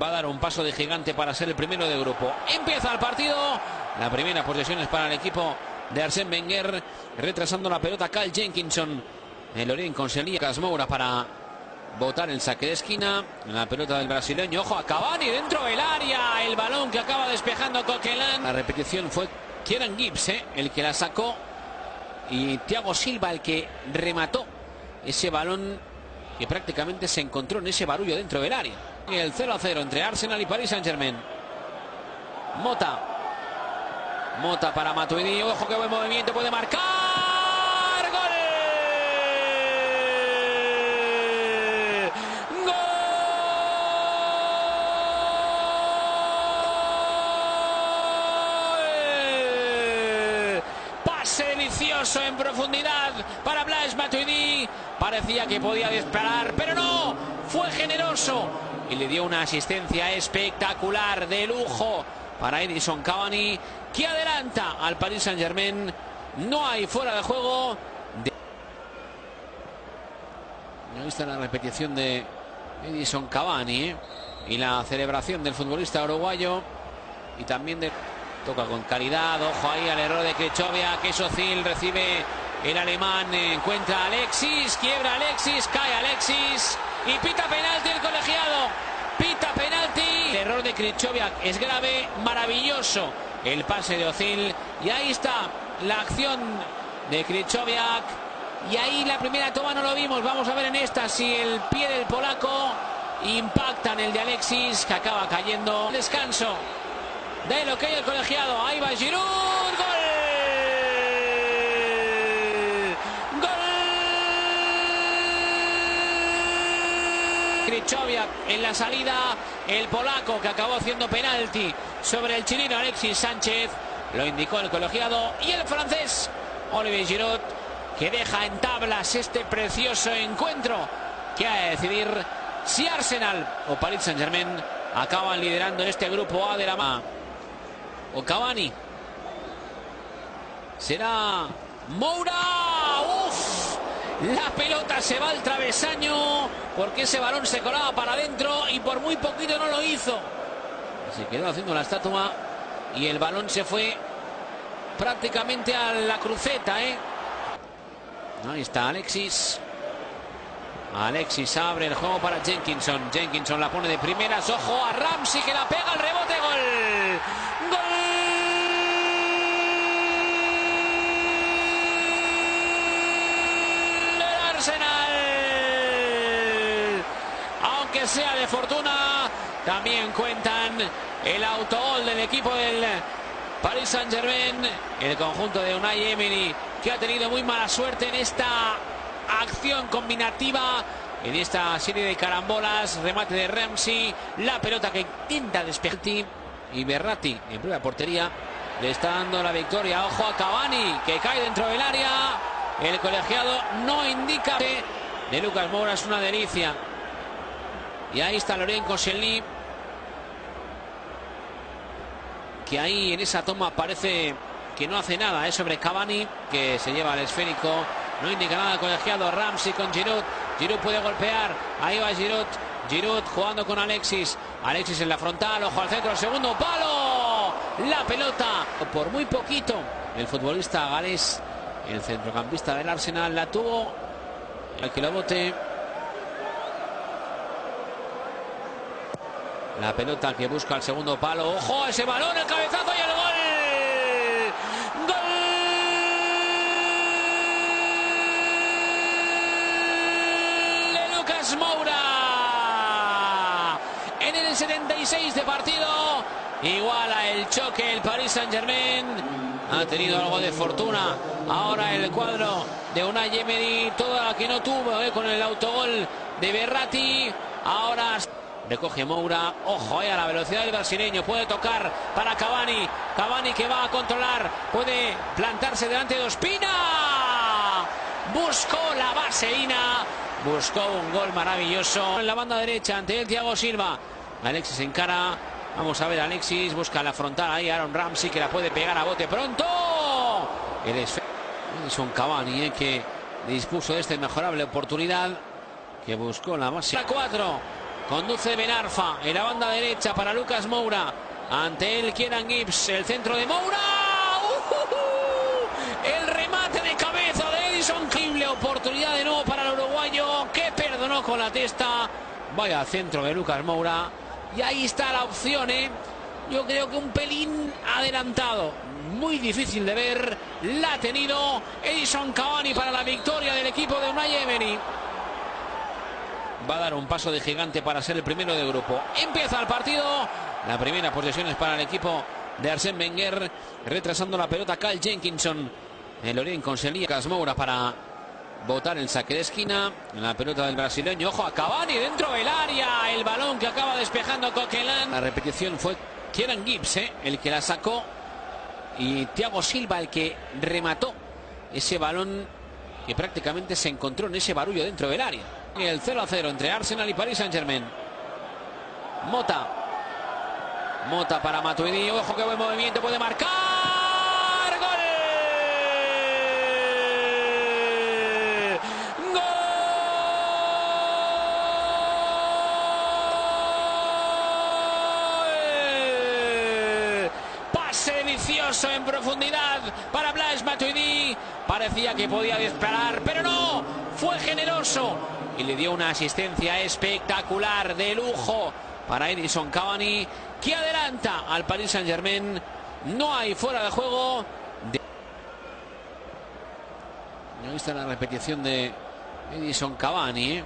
va a dar un paso de gigante para ser el primero de grupo. Empieza el partido. La primera posesión es para el equipo de Arsène Wenger, retrasando la pelota Cal Jenkinson. El Orient conseguía Casmoura para botar el saque de esquina. La pelota del brasileño. Ojo a Cavani dentro del área. El balón que acaba despejando Coquelin. La repetición fue Kieran Gibbs, eh, el que la sacó. Y Thiago Silva el que remató ese balón que prácticamente se encontró en ese barullo dentro del área. El 0 a 0 entre Arsenal y Paris Saint Germain. Mota. Mota para Matuidi. Ojo que buen movimiento. Puede marcar. ¡Gol! ¡Gol! Pase delicioso en profundidad para Blaise Matuidi. Parecía que podía disparar, pero no. Fue generoso y le dio una asistencia espectacular de lujo para Edison Cavani que adelanta al Paris Saint Germain no hay fuera de juego de... ahí está la repetición de Edison Cavani ¿eh? y la celebración del futbolista uruguayo y también de toca con calidad ojo ahí al error de Krichovia que Socil recibe el alemán encuentra a Alexis quiebra Alexis cae Alexis y pita penalti el colegiado. Pita penalti. El error de Krichoviak es grave, maravilloso el pase de Ozil. Y ahí está la acción de Krichoviak. Y ahí la primera toma no lo vimos. Vamos a ver en esta si el pie del polaco impacta en el de Alexis, que acaba cayendo. Descanso de lo que hay el colegiado. Ahí va Giroud. Gol. Krichoviak en la salida, el polaco que acabó haciendo penalti sobre el chileno Alexis Sánchez, lo indicó el colegiado y el francés Olivier Giroud que deja en tablas este precioso encuentro que ha de decidir si Arsenal o Paris Saint Germain acaban liderando este grupo A de la MA o Cavani será Moura. La pelota se va al travesaño porque ese balón se colaba para adentro y por muy poquito no lo hizo. Se quedó haciendo la estatua y el balón se fue prácticamente a la cruceta. ¿eh? Ahí está Alexis. Alexis abre el juego para Jenkinson. Jenkinson la pone de primeras. Ojo a Ramsey que la pega al rebote. Gol. Gol. Sea de fortuna, también cuentan el autogol del equipo del Paris Saint Germain. El conjunto de Unai Emery, que ha tenido muy mala suerte en esta acción combinativa. En esta serie de carambolas, remate de Ramsey, la pelota que intenta despejar y Berratti en prueba portería le está dando la victoria. Ojo a Cavani que cae dentro del área. El colegiado no indica de Lucas Moura es una delicia. Y ahí está Lorén Koscielny. Que ahí en esa toma parece que no hace nada. Es sobre Cavani que se lleva al esférico. No indica nada el colegiado. Ramsey con Giroud. Giroud puede golpear. Ahí va Giroud. Giroud jugando con Alexis. Alexis en la frontal. Ojo al centro. segundo palo. La pelota. Por muy poquito. El futbolista galés el centrocampista del Arsenal la tuvo. El que bote. La pelota que busca el segundo palo. ¡Ojo ese balón! El cabezazo y el gol. ¡Gol! De Lucas Moura. En el 76 de partido. Iguala el choque el Paris Saint Germain. Ha tenido algo de fortuna. Ahora el cuadro de Unai Emery. Toda la que no tuvo eh, con el autogol de Berratti. Ahora recoge Moura. Ojo eh, a la velocidad del brasileño. Puede tocar para Cavani. Cavani que va a controlar. Puede plantarse delante de Ospina. Buscó la vaselina. Buscó un gol maravilloso. En la banda derecha ante el Thiago Silva. Alexis encara. Vamos a ver, Alexis busca la frontal ahí. Aaron Ramsey que la puede pegar a bote pronto. El Edison Cavani eh, que dispuso de esta inmejorable oportunidad. Que buscó la base. 4. Conduce Benarfa en la banda derecha para Lucas Moura. Ante él Kieran Gibbs, el centro de Moura. ¡Uh! El remate de cabeza de Edison. Increíble oportunidad de nuevo para el uruguayo que perdonó con la testa. Vaya centro de Lucas Moura. Y ahí está la opción, ¿eh? Yo creo que un pelín adelantado. Muy difícil de ver. La ha tenido Edison Cavani para la victoria del equipo de Unai Emery. Va a dar un paso de gigante para ser el primero de grupo. Empieza el partido. La primera posesión es para el equipo de Arsène Wenger. Retrasando la pelota Kyle Jenkinson. El Orient conseguía Casmoura para botar el saque de esquina. La pelota del brasileño. Ojo a Cavani dentro del área. El balón que acaba despejando Coquelin. La repetición fue Kieran Gibbs, ¿eh? el que la sacó. Y Thiago Silva el que remató ese balón que prácticamente se encontró en ese barullo dentro del área. Y el 0 a 0 entre Arsenal y Paris Saint Germain. Mota. Mota para Matuidi. Ojo que buen movimiento. Puede marcar. ¡Gol! ¡Gol! Pase delicioso en profundidad para Blaise Matuidi. Parecía que podía disparar, pero no. Fue generoso y le dio una asistencia espectacular de lujo para Edison Cavani que adelanta al Paris Saint Germain no hay fuera de juego de... ahí está la repetición de Edison Cavani ¿eh?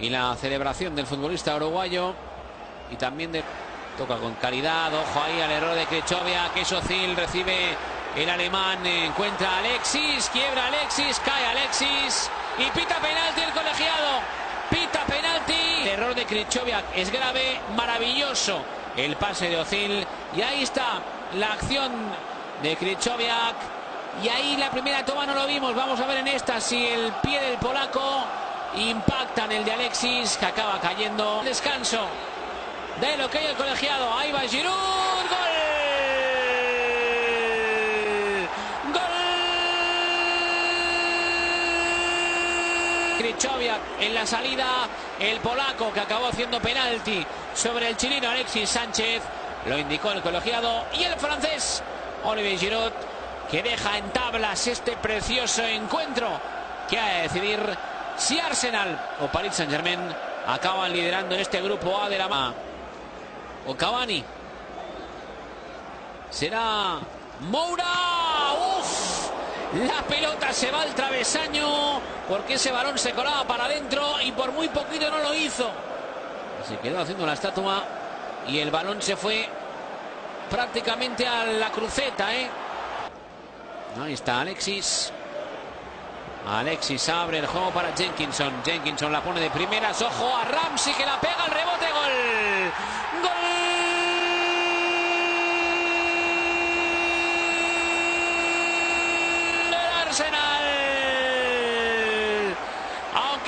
y la celebración del futbolista uruguayo y también toca con calidad ojo ahí al error de Krichovia que Socil recibe el alemán encuentra a Alexis quiebra Alexis cae Alexis y pita penalti el colegiado. Pita penalti. Error de Krichoviak es grave, maravilloso el pase de Ozil. Y ahí está la acción de Krichoviak. Y ahí la primera toma no lo vimos. Vamos a ver en esta si el pie del polaco impacta en el de Alexis, que acaba cayendo. Descanso de lo que hay el colegiado. Ahí va Giroud. Gol. Krichoviak en la salida, el polaco que acabó haciendo penalti sobre el chileno Alexis Sánchez, lo indicó el colegiado y el francés Olivier Giroud que deja en tablas este precioso encuentro que ha de decidir si Arsenal o Paris Saint Germain acaban liderando en este grupo A de la MA o Cavani será Moura. La pelota se va al travesaño porque ese balón se colaba para adentro y por muy poquito no lo hizo. Se quedó haciendo la estatua y el balón se fue prácticamente a la cruceta. ¿eh? Ahí está Alexis. Alexis abre el juego para Jenkinson. Jenkinson la pone de primeras. Ojo a Ramsey que la pega al rebote. Gol.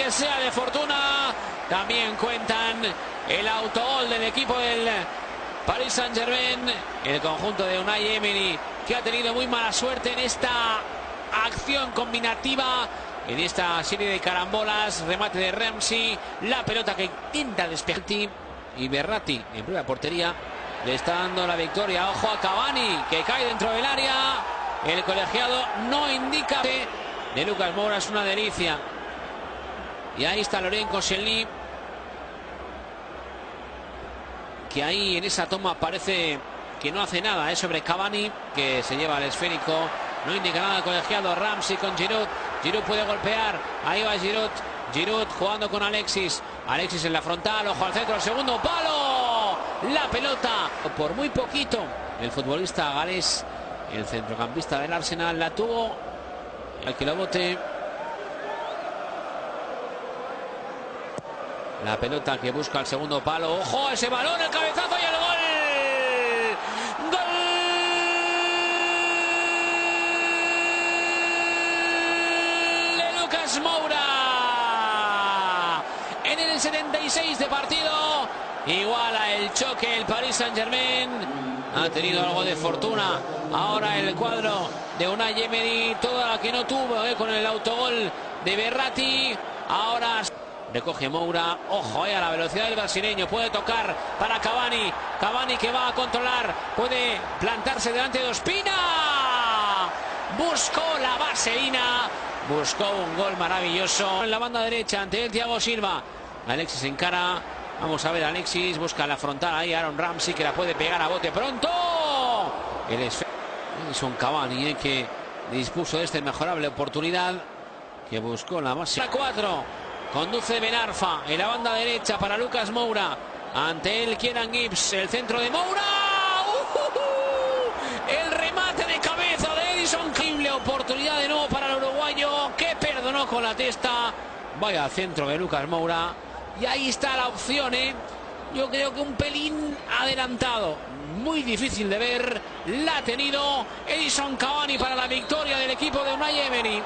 Aunque sea de fortuna, también cuentan el autogol del equipo del Paris Saint Germain. El conjunto de Unai Emery que ha tenido muy mala suerte en esta acción combinativa. En esta serie de carambolas, remate de Ramsey, la pelota que intenta despejar y Berratti en primera portería le está dando la victoria. Ojo a Cavani que cae dentro del área. El colegiado no indica de Lucas Moura, es una delicia. Y ahí está Loren Koscielny. Que ahí en esa toma parece que no hace nada. Es sobre Cavani, que se lleva al esférico. No indica nada el colegiado. Ramsey con Giroud. Giroud puede golpear. Ahí va Giroud. Giroud jugando con Alexis. Alexis en la frontal. Ojo al centro. El segundo palo. La pelota. Por muy poquito. El futbolista galés el centrocampista del Arsenal la tuvo. Al que lo bote. La pelota que busca el segundo palo. ¡Ojo! Ese balón, el cabezazo y el gol. ¡Gol! De Lucas Moura. En el 76 de partido. Iguala el choque el Paris Saint Germain. Ha tenido algo de fortuna. Ahora el cuadro de Unai Emery. Toda la que no tuvo eh, con el autogol de Berratti. Ahora Recoge Moura. Ojo eh, a la velocidad del brasileño. Puede tocar para Cavani. Cavani que va a controlar. Puede plantarse delante de Ospina. Buscó la vaselina. Buscó un gol maravilloso en la banda derecha ante el Thiago Silva. Alexis encara. Vamos a ver, Alexis busca la frontal ahí. Aaron Ramsey que la puede pegar a bote pronto. El es Edison Cavani eh, que dispuso de esta mejorable oportunidad. Que buscó la base. 4. Conduce Benarfa en la banda derecha para Lucas Moura. Ante él Kieran Gibbs, el centro de Moura. ¡Uh! El remate de cabeza de Edison. Increíble oportunidad de nuevo para el uruguayo que perdonó con la testa. Vaya centro de Lucas Moura. Y ahí está la opción, ¿eh? Yo creo que un pelín adelantado. Muy difícil de ver. La ha tenido Edison Cavani para la victoria del equipo de Unai.